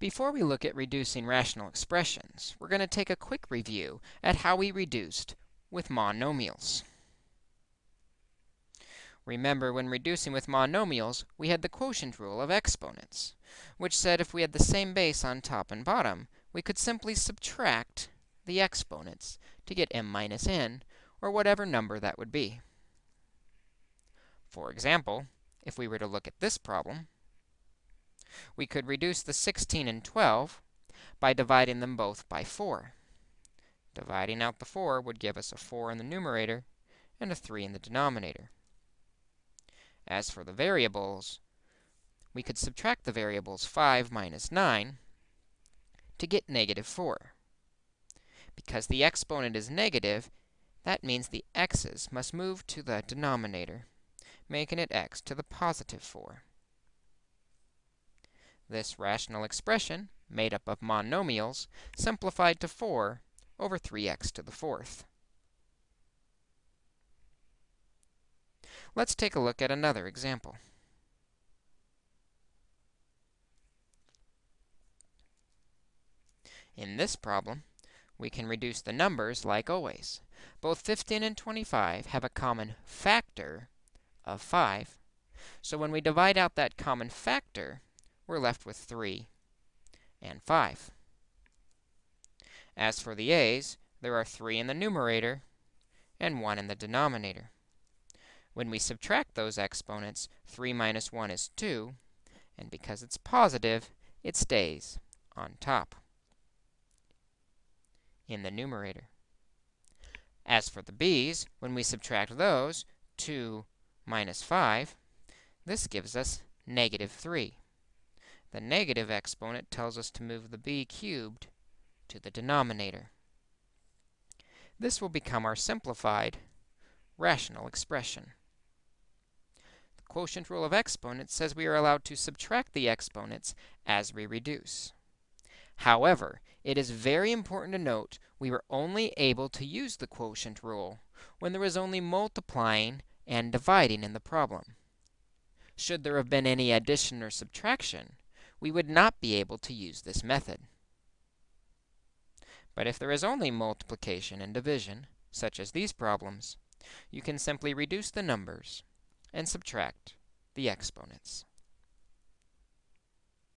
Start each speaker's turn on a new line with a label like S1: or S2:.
S1: Before we look at reducing rational expressions, we're going to take a quick review at how we reduced with monomials. Remember, when reducing with monomials, we had the quotient rule of exponents, which said if we had the same base on top and bottom, we could simply subtract the exponents to get m minus n, or whatever number that would be. For example, if we were to look at this problem, we could reduce the 16 and 12 by dividing them both by 4. Dividing out the 4 would give us a 4 in the numerator and a 3 in the denominator. As for the variables, we could subtract the variables 5 minus 9 to get negative 4. Because the exponent is negative, that means the x's must move to the denominator, making it x to the positive 4. This rational expression, made up of monomials, simplified to 4 over 3x to the fourth. Let's take a look at another example. In this problem, we can reduce the numbers like always. Both 15 and 25 have a common factor of 5. So when we divide out that common factor, we're left with 3 and 5. As for the a's, there are 3 in the numerator and 1 in the denominator. When we subtract those exponents, 3 minus 1 is 2, and because it's positive, it stays on top in the numerator. As for the b's, when we subtract those, 2 minus 5, this gives us negative 3. The negative exponent tells us to move the b cubed to the denominator. This will become our simplified rational expression. The quotient rule of exponents says we are allowed to subtract the exponents as we reduce. However, it is very important to note we were only able to use the quotient rule when there was only multiplying and dividing in the problem. Should there have been any addition or subtraction, we would not be able to use this method. But if there is only multiplication and division, such as these problems, you can simply reduce the numbers and subtract the exponents.